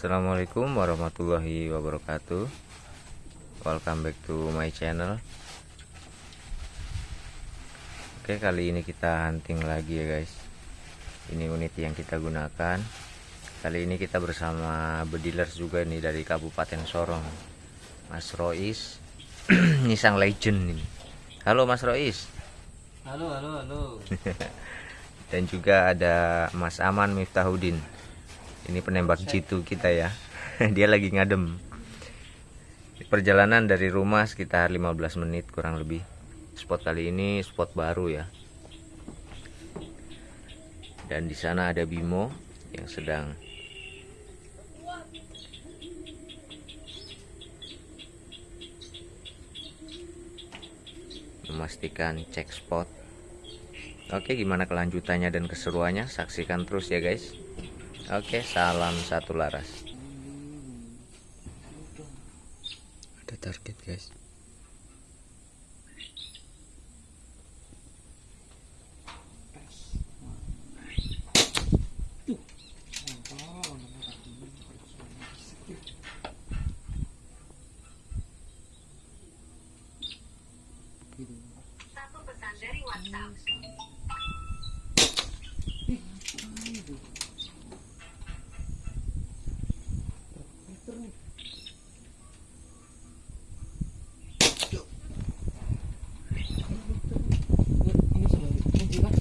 Assalamualaikum warahmatullahi wabarakatuh. Welcome back to my channel. Oke kali ini kita hunting lagi ya guys. Ini unit yang kita gunakan. Kali ini kita bersama bedilers juga nih dari Kabupaten Sorong. Mas Rois. Ini sang legend ini. Halo Mas Rois. Halo, halo, halo. Dan juga ada Mas Aman Miftahudin ini penembak jitu kita ya. Dia lagi ngadem. Perjalanan dari rumah sekitar 15 menit kurang lebih. Spot kali ini spot baru ya. Dan di sana ada Bimo yang sedang memastikan cek spot. Oke gimana kelanjutannya dan keseruannya? Saksikan terus ya guys Oke, salam satu laras. Ada target, guys. Satu pesan dari WhatsApp. Ini sudah kunci kan?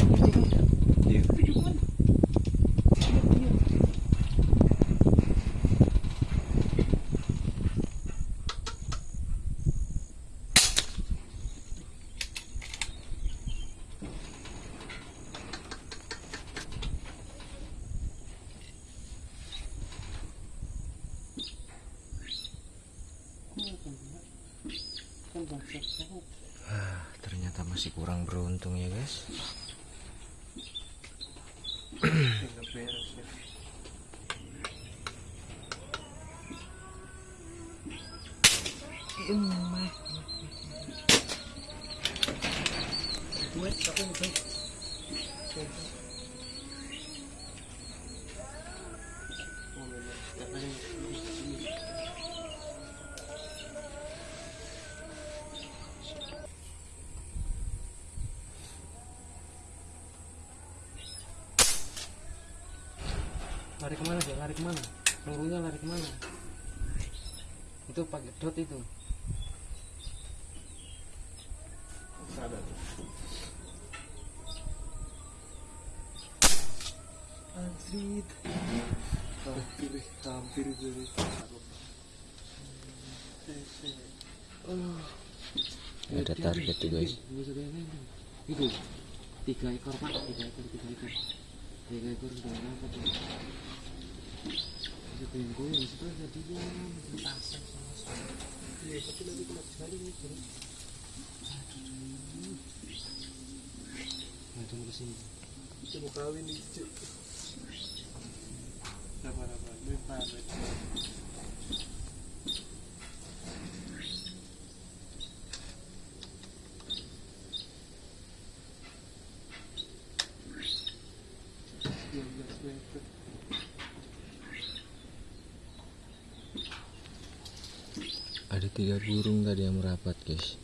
Kunci kan? Ah, ternyata masih kurang beruntung ya guys. Lari ke mana sih? Lari ke mana? Pelurunya lari ke mana? Itu pakai dot itu. Anjrit. Hampir, hampir. Ada target tuh guys. Itu tiga ekor pak, tiga ekor, tiga ekor, tiga ekor sudah apa Itu bengko yang situ ada dia, pasang sama sama. Iya, tapi nanti sekali nih. bro. Nah, tunggu di sini. Kita mau kawin nih. Sabar, sabar. Ini. Tiga burung tadi yang merapat guys.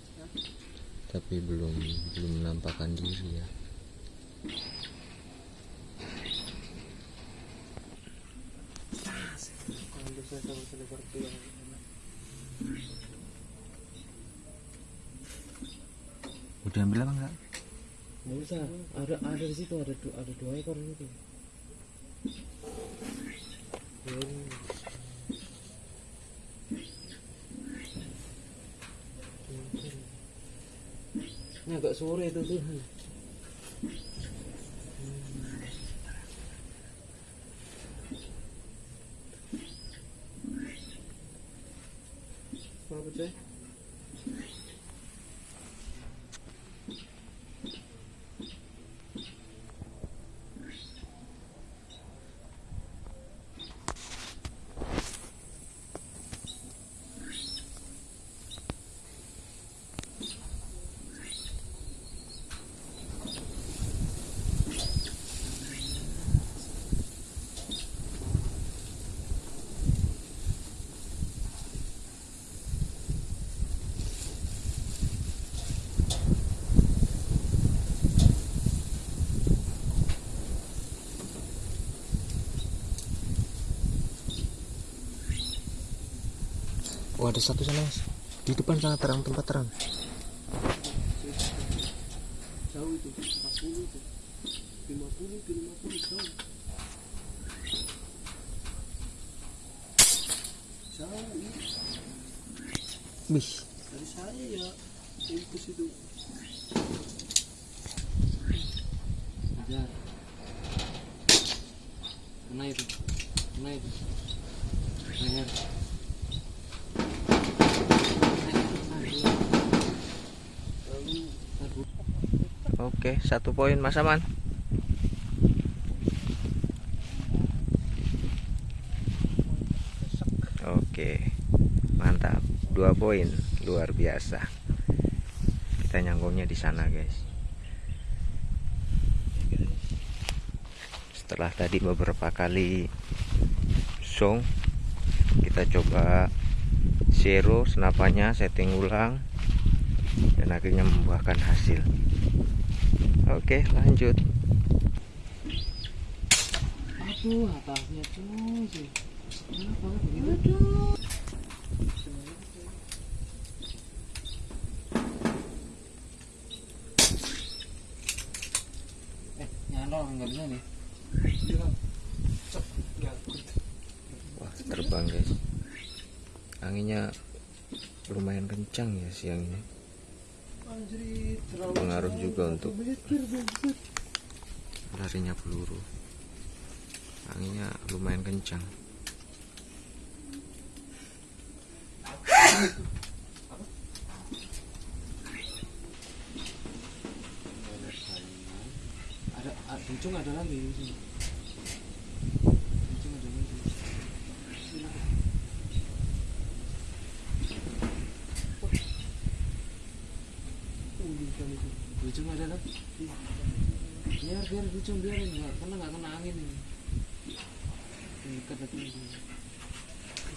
Tapi belum belum menampakkan diri ya. Udah ambil apa enggak? Nggak usah, ada ada di situ ada dua, ada dua ekor itu. Ini agak sore itu tuh. Apa, Cek? Oh ada satu sana mas. Di depan sana terang tempat terang. Jauh itu, 40 itu. 50 ke 50 jauh. Jauh. Wih. Dari saya ya. Itu. Kejar. Kena itu. Kena itu. Oke, satu poin Mas Aman. Oke, mantap. Dua poin, luar biasa. Kita nyangkungnya di sana, guys. Setelah tadi beberapa kali song, kita coba zero senapannya, setting ulang, dan akhirnya membuahkan hasil. Oke, lanjut. Aduh, atasnya? Eh, nyalor nih. Wah, terbang, guys. Anginnya lumayan kencang ya siang ini. Pengaruh juga untuk larinya peluru. Anginnya lumayan kencang. Ada, ada ada lagi di sini. Kencung ada lagi. Ujung kan itu. Kencung ada lagi. Biar biar kencung biar nggak karena nggak kena angin ini. Ini Dekat dekat.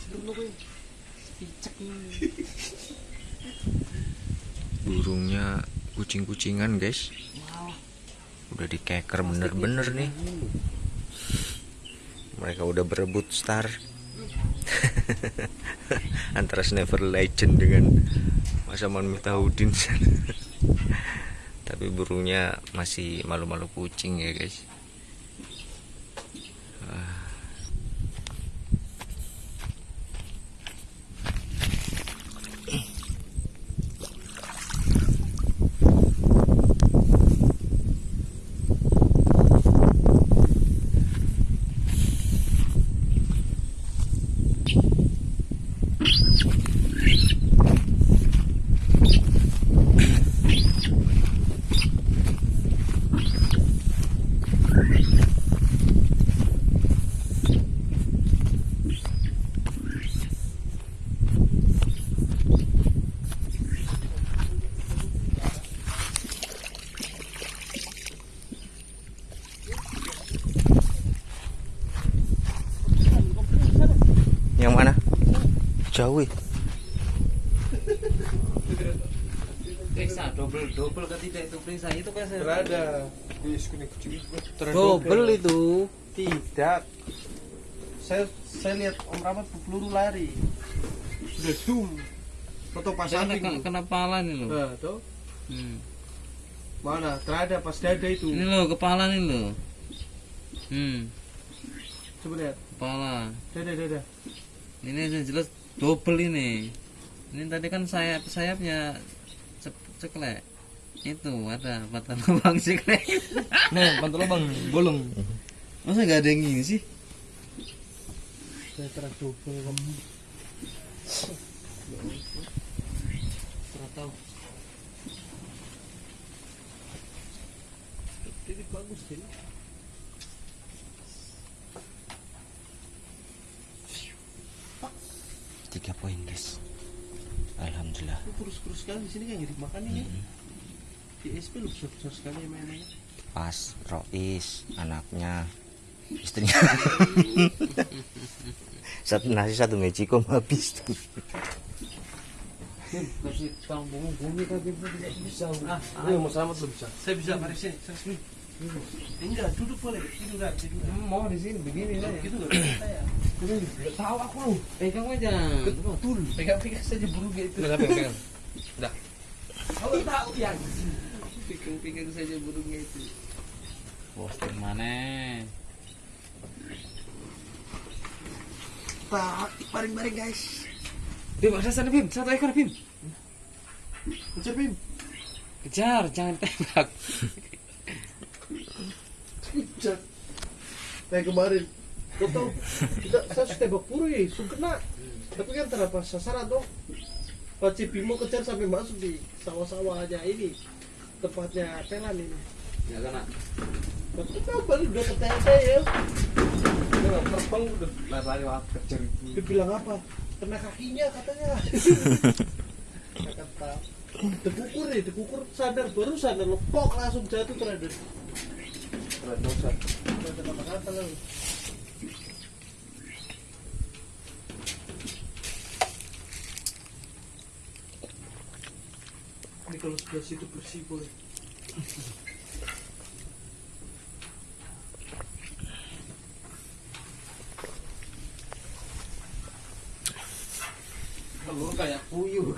Sebenarnya gue. Picek nih. Burungnya kucing-kucingan, guys. Udah dikeker bener-bener nih. Mereka udah berebut star. Antara Sniper Legend dengan Mas Aman Miftahudin. Tapi burungnya masih malu-malu kucing ya, guys. Ah. Yang mana? Jauh. Periksa double double ketika itu periksa itu kan saya. Berada. Kuning kucing itu. Double itu. Tidak. Saya saya lihat Om Rahmat peluru lari. Sudah zoom. Foto pas Kena, samping. kena kepala nih loh. Nah, tuh. Hmm. Mana? Terada pas dada itu. Ini loh kepala nih loh. Hmm, Coba lihat. kepala. Dada dada. Ini yang jelas double ini. Ini tadi kan sayap sayapnya ceklek. Itu ada patah lubang ceklek. Nah patah lubang bolong. Masa nggak ada yang ini sih? Saya terus double kamu tahu. Jadi bagus sih 3 poin guys Alhamdulillah kurus-kurus sekali di sini kan ngirit makan ini ya. hmm. di SP lu besar-besar sekali ya mainannya. Pas Rois anaknya istrinya. Satu nasi satu mejikom habis. Tuh kasih tanggung bumi tadi bisa. Ah, ah, mau selamat lu bisa saya bisa mari sini saya sini. Enggak, duduk boleh. Tiduran, tiduran. mau di sini begini lah ya Gitu saya. Tahu aku lu pegang aja Betul. Pegang-pegang saja burungnya itu. Udah pegang pegang udah Kalau tahu yang pegang-pegang saja burungnya itu. posting mana Tak, baring-baring guys. Bim ada sana Bim satu ekor Bim Kejar Bim. kejar jangan tembak Kejar. Kayak kemarin. Kau tahu, kita saya sudah tembak ya, sudah kena. Tapi kan terapa sasaran dong. Pak Bimo kejar sampai masuk di sawah-sawah aja ini. Tempatnya Telan ini. ya kena Tapi kabar udah ketanya saya. Udah terbang udah lari lari kejar itu Dia bilang apa? Kena kakinya katanya. Kata dekukur nih, dekukur sadar baru sadar lepok langsung jatuh terhadap. Ini kalau sebelah situ bersih boleh. telur kayak puyuh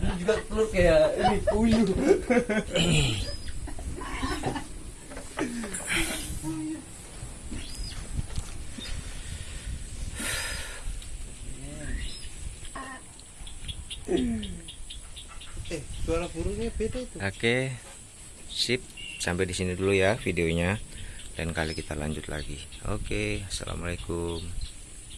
Ini juga telur kayak ini puyuh. eh, suara burungnya beda itu. Oke, sip. Sampai di sini dulu ya videonya. Lain kali kita lanjut lagi. Oke, assalamualaikum.